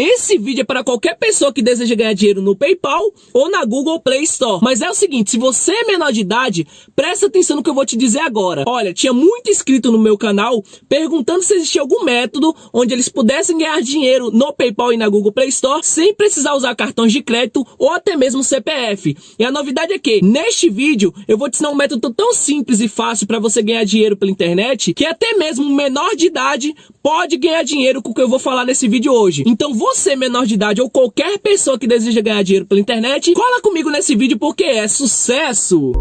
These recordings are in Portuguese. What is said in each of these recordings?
Esse vídeo é para qualquer pessoa que deseja ganhar dinheiro no PayPal ou na Google Play Store. Mas é o seguinte, se você é menor de idade, presta atenção no que eu vou te dizer agora. Olha, tinha muito inscrito no meu canal perguntando se existia algum método onde eles pudessem ganhar dinheiro no PayPal e na Google Play Store sem precisar usar cartões de crédito ou até mesmo CPF. E a novidade é que, neste vídeo, eu vou te ensinar um método tão simples e fácil para você ganhar dinheiro pela internet que até mesmo um menor de idade pode ganhar dinheiro com o que eu vou falar nesse vídeo hoje. Então você, menor de idade ou qualquer pessoa que deseja ganhar dinheiro pela internet, cola comigo nesse vídeo porque é sucesso!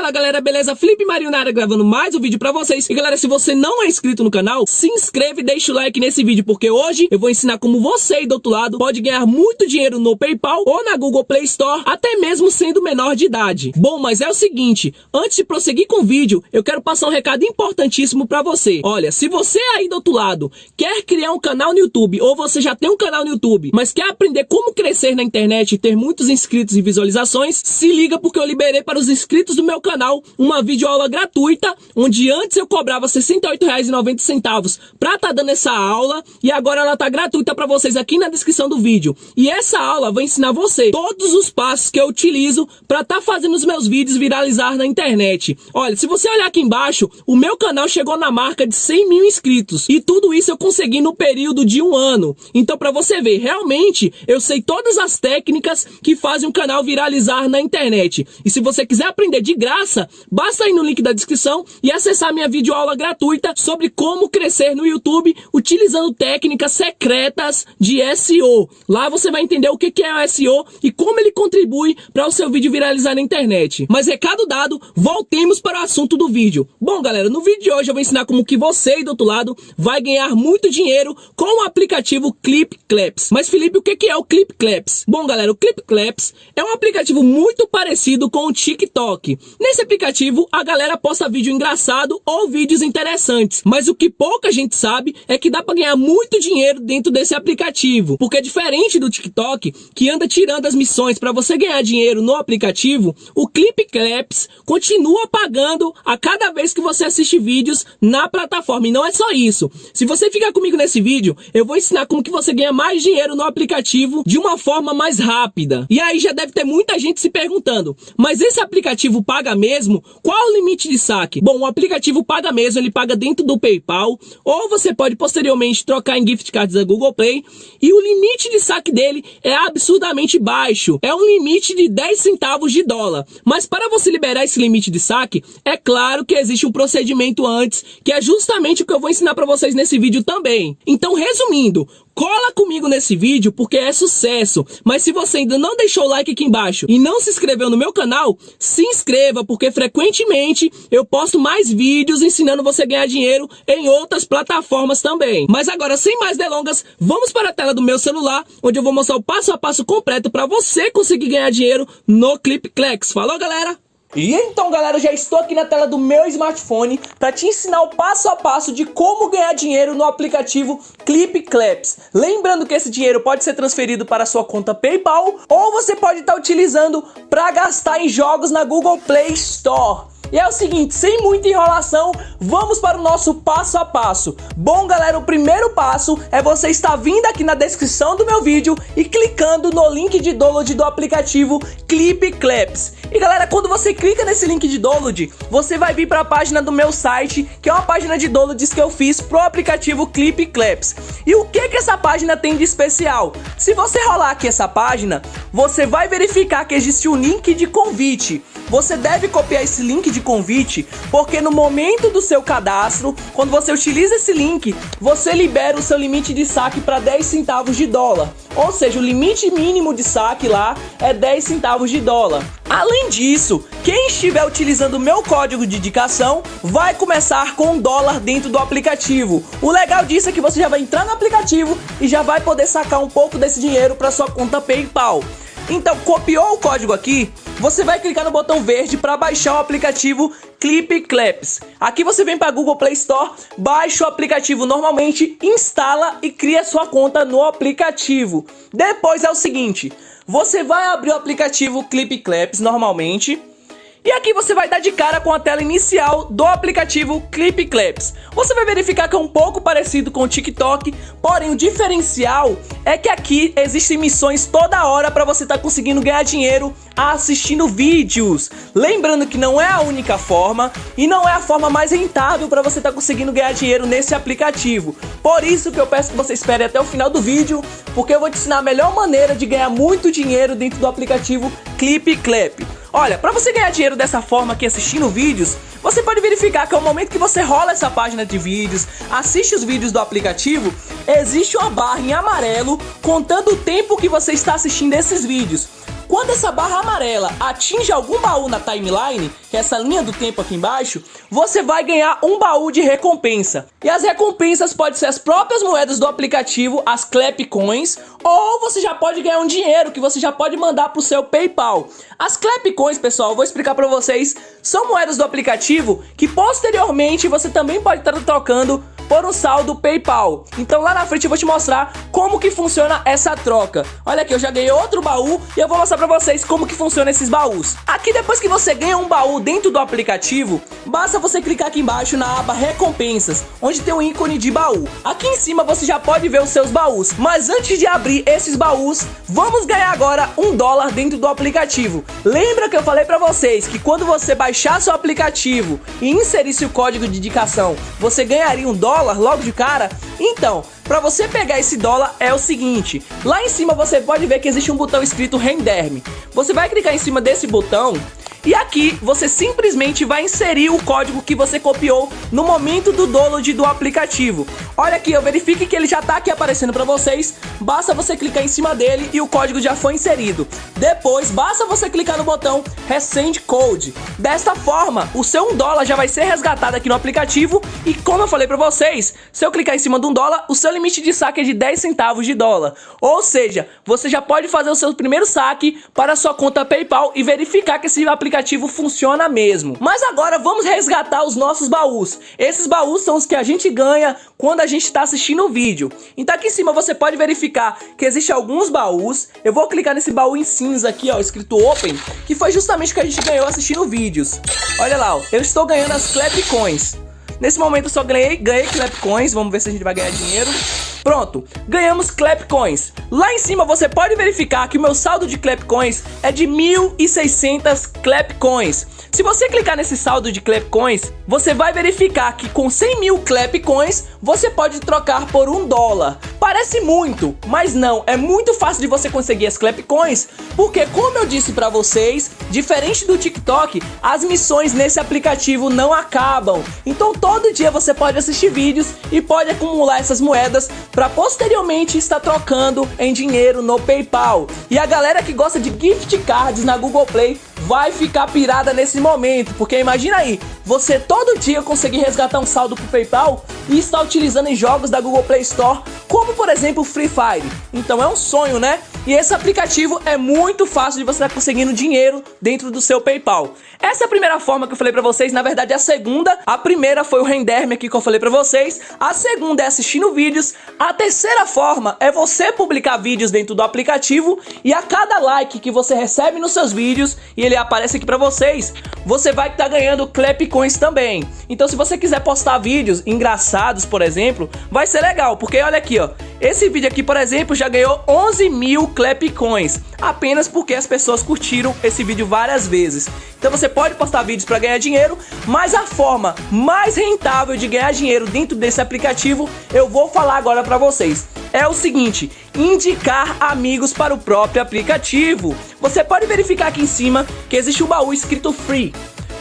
Fala galera, beleza? Felipe Marinho na área gravando mais um vídeo pra vocês. E galera, se você não é inscrito no canal, se inscreve e deixa o like nesse vídeo, porque hoje eu vou ensinar como você aí do outro lado pode ganhar muito dinheiro no Paypal ou na Google Play Store, até mesmo sendo menor de idade. Bom, mas é o seguinte, antes de prosseguir com o vídeo, eu quero passar um recado importantíssimo pra você. Olha, se você aí do outro lado quer criar um canal no YouTube, ou você já tem um canal no YouTube, mas quer aprender como crescer na internet e ter muitos inscritos e visualizações, se liga porque eu liberei para os inscritos do meu canal canal uma videoaula gratuita, onde antes eu cobrava R$ 68,90 para estar tá dando essa aula, e agora ela tá gratuita para vocês aqui na descrição do vídeo. E essa aula vai ensinar você todos os passos que eu utilizo para tá fazendo os meus vídeos viralizar na internet. Olha, se você olhar aqui embaixo, o meu canal chegou na marca de 100 mil inscritos, e tudo isso eu consegui no período de um ano. Então, para você ver, realmente, eu sei todas as técnicas que fazem um canal viralizar na internet. E se você quiser aprender de graça, graça, basta ir no link da descrição e acessar minha videoaula gratuita sobre como crescer no YouTube utilizando técnicas secretas de SEO. Lá você vai entender o que é o SEO e como ele contribui para o seu vídeo viralizar na internet. Mas recado dado, voltemos para o assunto do vídeo. Bom, galera, no vídeo de hoje eu vou ensinar como que você aí do outro lado vai ganhar muito dinheiro com o aplicativo Clip Claps. Mas Felipe, o que é o Clip Claps? Bom, galera, o Clip Claps é um aplicativo muito parecido com o TikTok. Nesse aplicativo, a galera posta vídeo engraçado ou vídeos interessantes, mas o que pouca gente sabe é que dá para ganhar muito dinheiro dentro desse aplicativo, porque é diferente do TikTok, que anda tirando as missões para você ganhar dinheiro no aplicativo, o Clip Claps continua pagando a cada vez que você assiste vídeos na plataforma, e não é só isso. Se você ficar comigo nesse vídeo, eu vou ensinar como que você ganha mais dinheiro no aplicativo de uma forma mais rápida. E aí já deve ter muita gente se perguntando, mas esse aplicativo paga mesmo? Qual o limite de saque? Bom, o aplicativo paga mesmo, ele paga dentro do PayPal, ou você pode posteriormente trocar em gift cards da Google Play, e o limite de saque dele é absurdamente baixo, é um limite de 10 centavos de dólar. Mas para você liberar esse limite de saque, é claro que existe um procedimento antes, que é justamente o que eu vou ensinar para vocês nesse vídeo também. Então, resumindo, Cola comigo nesse vídeo porque é sucesso. Mas se você ainda não deixou o like aqui embaixo e não se inscreveu no meu canal, se inscreva porque frequentemente eu posto mais vídeos ensinando você a ganhar dinheiro em outras plataformas também. Mas agora, sem mais delongas, vamos para a tela do meu celular, onde eu vou mostrar o passo a passo completo para você conseguir ganhar dinheiro no ClipClex. Falou, galera? E então galera, já estou aqui na tela do meu smartphone para te ensinar o passo a passo de como ganhar dinheiro no aplicativo Clip Claps. Lembrando que esse dinheiro pode ser transferido para sua conta PayPal ou você pode estar tá utilizando para gastar em jogos na Google Play Store. E é o seguinte, sem muita enrolação, vamos para o nosso passo a passo. Bom, galera, o primeiro passo é você estar vindo aqui na descrição do meu vídeo e clicando no link de download do aplicativo Clip Claps. E galera, quando você clica nesse link de download, você vai vir para a página do meu site, que é uma página de downloads que eu fiz pro aplicativo Clip Claps. E o que que essa página tem de especial? Se você rolar aqui essa página, você vai verificar que existe um link de convite. Você deve copiar esse link de convite, porque no momento do seu cadastro, quando você utiliza esse link, você libera o seu limite de saque para 10 centavos de dólar. Ou seja, o limite mínimo de saque lá é 10 centavos de dólar. Além disso, quem estiver utilizando o meu código de indicação vai começar com um dólar dentro do aplicativo. O legal disso é que você já vai entrar no aplicativo e já vai poder sacar um pouco desse dinheiro para sua conta PayPal. Então, copiou o código aqui, você vai clicar no botão verde para baixar o aplicativo Clip Claps. Aqui você vem para Google Play Store, baixa o aplicativo normalmente, instala e cria sua conta no aplicativo. Depois é o seguinte, você vai abrir o aplicativo Clip Claps normalmente, E aqui você vai dar de cara com a tela inicial do aplicativo Clip Claps. Você vai verificar que é um pouco parecido com o TikTok, porém o diferencial é que aqui existem missões toda hora para você estar tá conseguindo ganhar dinheiro assistindo vídeos. Lembrando que não é a única forma e não é a forma mais rentável para você estar tá conseguindo ganhar dinheiro nesse aplicativo. Por isso que eu peço que você espere até o final do vídeo, porque eu vou te ensinar a melhor maneira de ganhar muito dinheiro dentro do aplicativo Clip Clap. Olha, para você ganhar dinheiro dessa forma aqui assistindo vídeos, você pode verificar que ao momento que você rola essa página de vídeos, assiste os vídeos do aplicativo, existe uma barra em amarelo contando o tempo que você está assistindo esses vídeos. Quando essa barra amarela atinge algum baú na timeline, que é essa linha do tempo aqui embaixo, você vai ganhar um baú de recompensa. E as recompensas podem ser as próprias moedas do aplicativo, as Clap Coins, ou você já pode ganhar um dinheiro que você já pode mandar para o seu PayPal. As Clap Coins, pessoal, vou explicar para vocês, são moedas do aplicativo que posteriormente você também pode estar trocando por um saldo PayPal. Então lá na frente eu vou te mostrar como que funciona essa troca. Olha aqui, eu já ganhei outro baú e eu vou mostrar pra vocês como que funciona esses baús. Aqui depois que você ganha um baú dentro do aplicativo, basta você clicar aqui embaixo na aba recompensas, onde tem um ícone de baú. Aqui em cima você já pode ver os seus baús, mas antes de abrir esses baús, vamos ganhar agora um dólar dentro do aplicativo. Lembra que eu falei pra vocês que quando você baixar seu aplicativo e inserisse o código de indicação, você ganharia um dólar? Dólar logo de cara? Então, para você pegar esse dólar é o seguinte, lá em cima você pode ver que existe um botão escrito Render-me. Você vai clicar em cima desse botão e aqui você simplesmente vai inserir o código que você copiou no momento do download do aplicativo. Olha aqui, eu verifique que ele já está aqui aparecendo para vocês. Basta você clicar em cima dele e o código já foi inserido. Depois, basta você clicar no botão Resend Code. Desta forma, o seu 1 dólar já vai ser resgatado aqui no aplicativo e como eu falei para vocês, se eu clicar em cima de um dólar, o seu limite de saque é de 10 centavos de dólar. Ou seja, você já pode fazer o seu primeiro saque para a sua conta PayPal e verificar que esse aplicativo aplicativo funciona mesmo. Mas agora vamos resgatar os nossos baús. Esses baús são os que a gente ganha quando a gente está assistindo o vídeo. Então aqui em cima você pode verificar que existe alguns baús. Eu vou clicar nesse baú em cinza aqui, ó, escrito Open, que foi justamente o que a gente ganhou assistindo vídeos. Olha lá, ó, eu estou ganhando as Clap Coins. Nesse momento eu só ganhei, ganhei Clap Coins, vamos ver se a gente vai ganhar dinheiro. Pronto, ganhamos Clap Coins. Lá em cima você pode verificar que o meu saldo de Clap Coins é de 1.600 Clap Coins. Se você clicar nesse saldo de Clap Coins, você vai verificar que com 100 mil Clap Coins você pode trocar por um dólar. Parece muito, mas não, é muito fácil de você conseguir as Clap Coins, porque como eu disse para vocês, diferente do TikTok, as missões nesse aplicativo não acabam. Então todo dia você pode assistir vídeos e pode acumular essas moedas para posteriormente estar trocando em dinheiro no PayPal. E a galera que gosta de gift cards na Google Play vai ficar pirada nesse momento, porque imagina aí, você todo dia conseguir resgatar um saldo pro PayPal e estar utilizando em jogos da Google Play Store, como por exemplo Free Fire. Então é um sonho, né? E esse aplicativo é muito fácil de você estar conseguindo dinheiro dentro do seu PayPal. Essa é a primeira forma que eu falei pra vocês, na verdade é a segunda. A primeira foi o render-me aqui que eu falei pra vocês. A segunda é assistindo vídeos. A terceira forma é você publicar vídeos dentro do aplicativo e a cada like que você recebe nos seus vídeos e ele aparece aqui pra vocês, você vai estar tá ganhando Clap Coins também. Então se você quiser postar vídeos engraçados, por exemplo, vai ser legal, porque olha aqui, ó. Esse vídeo aqui, por exemplo, já ganhou 11 mil Clap Coins, apenas porque as pessoas curtiram esse vídeo várias vezes. Então você pode postar vídeos para ganhar dinheiro, mas a forma mais rentável de ganhar dinheiro dentro desse aplicativo eu vou falar agora para vocês. É o seguinte, indicar amigos para o próprio aplicativo. Você pode verificar aqui em cima que existe um baú escrito Free.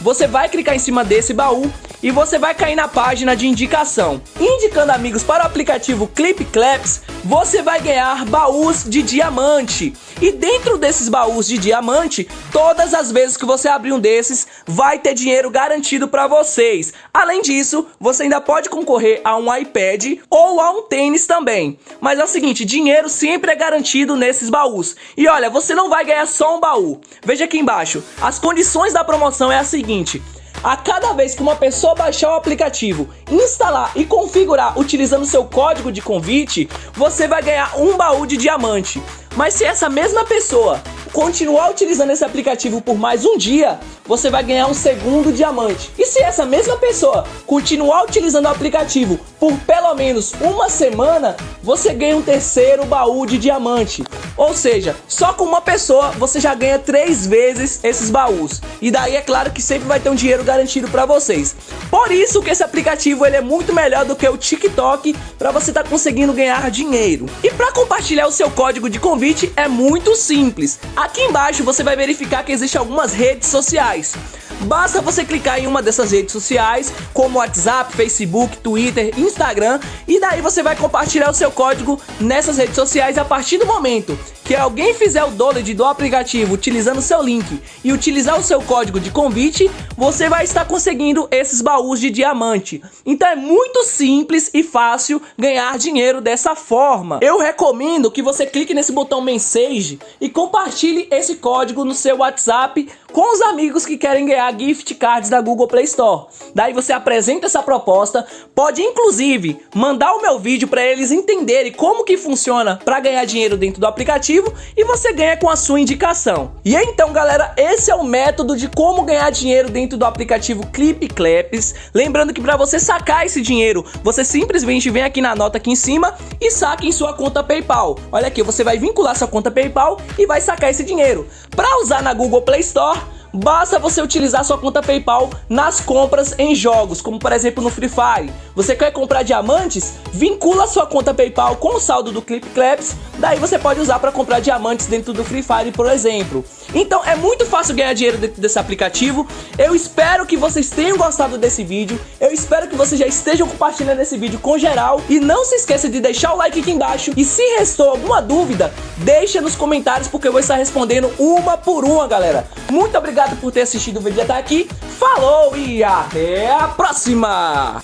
Você vai clicar em cima desse baú e você vai cair na página de indicação. Indicando amigos para o aplicativo Clip Claps, você vai ganhar baús de diamante. E dentro desses baús de diamante, todas as vezes que você abrir um desses, vai ter dinheiro garantido para vocês. Além disso, você ainda pode concorrer a um iPad ou a um tênis também. Mas é o seguinte, dinheiro sempre é garantido nesses baús. E olha, você não vai ganhar só um baú. Veja aqui embaixo, as condições da promoção é a seguinte: a cada vez que uma pessoa baixar o aplicativo, instalar e configurar utilizando seu código de convite, você vai ganhar um baú de diamante. Mas se essa mesma pessoa continuar utilizando esse aplicativo por mais um dia, você vai ganhar um segundo diamante. E se essa mesma pessoa continuar utilizando o aplicativo por pelo menos uma semana, você ganha um terceiro baú de diamante. Ou seja, só com uma pessoa você já ganha três vezes esses baús. E daí é claro que sempre vai ter um dinheiro garantido para vocês. Por isso que esse aplicativo ele é muito melhor do que o TikTok para você estar tá conseguindo ganhar dinheiro. E para compartilhar o seu código de convite é muito simples. Aqui embaixo você vai verificar que existem algumas redes sociais. Basta você clicar em uma dessas redes sociais, como WhatsApp, Facebook, Twitter, Instagram, e daí você vai compartilhar o seu código nessas redes sociais a partir do momento que alguém fizer o download do aplicativo utilizando seu link e utilizar o seu código de convite, você vai estar conseguindo esses baús de diamante. Então é muito simples e fácil ganhar dinheiro dessa forma. Eu recomendo que você clique nesse botão Message e compartilhe esse código no seu WhatsApp com os amigos que querem ganhar gift cards da Google Play Store. Daí você apresenta essa proposta, pode inclusive mandar o meu vídeo para eles entenderem como que funciona para ganhar dinheiro dentro do aplicativo e você ganha com a sua indicação. E então, galera, esse é o método de como ganhar dinheiro dentro do aplicativo Clip Claps. Lembrando que para você sacar esse dinheiro, você simplesmente vem aqui na nota aqui em cima e saca em sua conta PayPal. Olha aqui, você vai vincular sua conta PayPal e vai sacar esse dinheiro. Para usar na Google Play Store, Basta você utilizar sua conta PayPal nas compras em jogos, como por exemplo no Free Fire. Você quer comprar diamantes? Vincula sua conta PayPal com o saldo do Clip Claps, daí você pode usar para comprar diamantes dentro do Free Fire, por exemplo. Então é muito fácil ganhar dinheiro dentro desse aplicativo. Eu espero que vocês tenham gostado desse vídeo. Eu espero que vocês já estejam compartilhando esse vídeo com geral. E não se esqueça de deixar o like aqui embaixo. E se restou alguma dúvida, deixa nos comentários porque eu vou estar respondendo uma por uma, galera. Muito obrigado por ter assistido o vídeo até aqui. Falou e até a próxima!